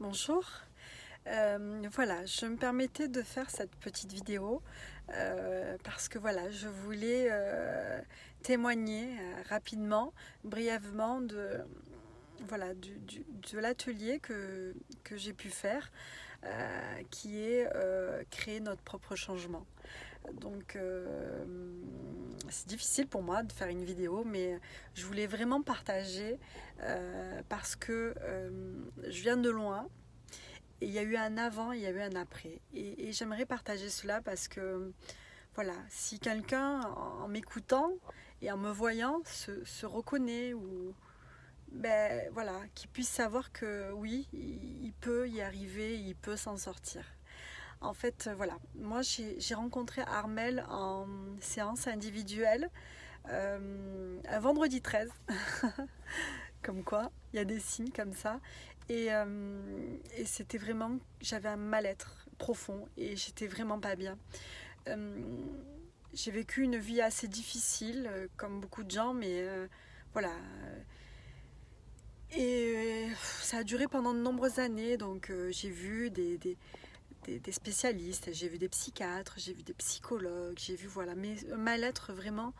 bonjour. Euh, voilà, je me permettais de faire cette petite vidéo euh, parce que voilà, je voulais euh, témoigner rapidement, brièvement de, l'atelier que j'ai pu faire qui est créer notre propre changement. Donc c'est difficile pour moi de faire une vidéo, mais je voulais vraiment partager parce que je viens de loin, il y a eu un avant, il y a eu un après. Et, j'aimerais partager cela parce que, voilà, si quelqu'un, en m'écoutant et en me voyant, se, reconnaît ou, ben voilà, qu'il puisse savoir que oui, il, peut y arriver, il peut s'en sortir. En fait, voilà, moi j'ai rencontré Armel en séance individuelle euh, un vendredi 13. comme quoi, il y a des signes comme ça. Euh, et, c'était vraiment, j'avais un mal-être profond et j'étais vraiment pas bien. Euh, j'ai vécu une vie assez difficile, euh, comme beaucoup de gens, mais voilà. Et ça a duré pendant de nombreuses années, donc j'ai vu des, spécialistes, j'ai vu des psychiatres, j'ai vu des psychologues, j'ai vu voilà, mais mal-être vraiment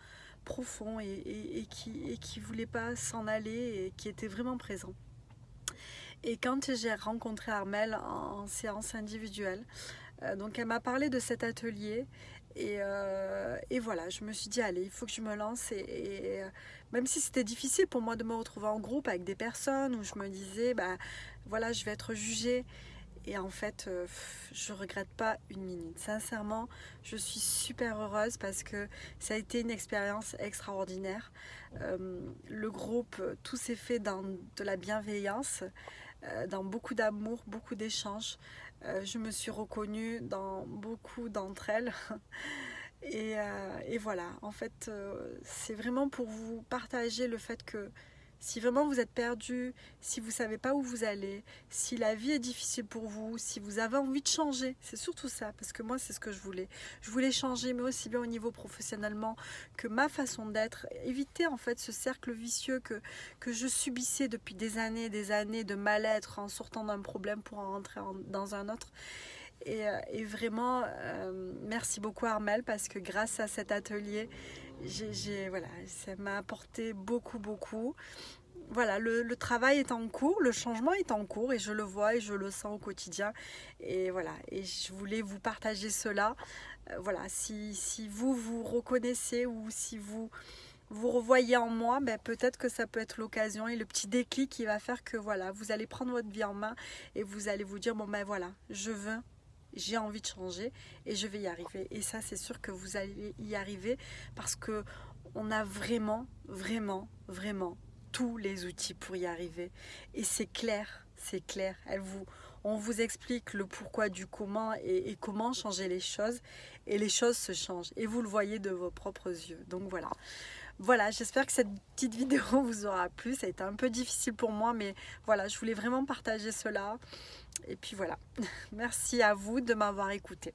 profond et, qui, qui voulait pas s'en aller et qui était vraiment présent. Et quand j'ai rencontré Armel en, séance individuelle, euh, donc elle m'a parlé de cet atelier euh, et, voilà, je me suis dit, allez, il faut que je me lance. Et, euh, même si c'était difficile pour moi de me retrouver en groupe avec des personnes où je me disais, bah voilà, je vais être jugée. Et en fait, je regrette pas une minute. Sincèrement, je suis super heureuse parce que ça a été une expérience extraordinaire. le groupe, tout s'est fait dans de la bienveillance. Euh, dans beaucoup d'amour, beaucoup d'échanges. Euh, je me suis reconnue dans beaucoup d'entre elles. euh, et, voilà, en fait, c'est vraiment pour vous partager le fait que si vraiment vous êtes perdu, si vous ne savez pas où vous allez, si la vie est difficile pour vous, si vous avez envie de changer, c'est surtout ça, parce que moi c'est ce que je voulais. Je voulais changer, mais aussi bien au niveau professionnellement que ma façon d'être, éviter en fait ce cercle vicieux que, que je subissais depuis des années et des années de mal-être en sortant d'un problème pour en rentrer dans un autre. Et, euh, vraiment, euh, merci beaucoup Armel parce que grâce à cet atelier, voilà, ça m'a apporté beaucoup, beaucoup. Voilà, le, travail est en cours, le changement est en cours et je le vois et je le sens au quotidien. Et voilà, et je voulais vous partager cela. Euh, voilà, si, si, vous vous reconnaissez ou si vous vous revoyez en moi, ben peut-être que ça peut être l'occasion et le petit déclic qui va faire que voilà, vous allez prendre votre vie en main et vous allez vous dire bon ben voilà, je veux j'ai envie de changer et je vais y arriver. Et ça, c'est sûr que vous allez y arriver parce que on a vraiment, vraiment, vraiment tous les outils pour y arriver. Et c'est clair, c'est clair. On vous explique le pourquoi du comment et, comment changer les choses. Et les choses se changent. Et vous le voyez de vos propres yeux. Donc voilà. Voilà, j'espère que cette petite vidéo vous aura plu. Ça a été un peu difficile pour moi, mais voilà, je voulais vraiment partager cela. Et puis voilà, merci à vous de m'avoir écouté.